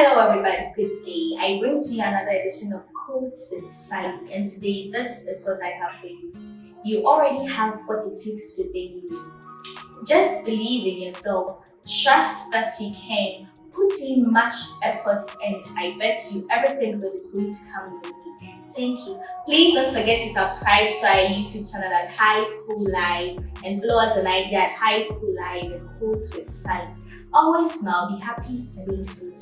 Hello everybody, good day. I bring to you another edition of Quotes with Sally and today this is what I have for you. You already have what it takes within you. Just believe in yourself, trust that you can, put in much effort and I bet you everything good is going to come your way. Thank you. Please don't forget to subscribe to our YouTube channel at High School Live and blow us an idea at High School Live and Quotes with Sally. Always smile, be happy and be free.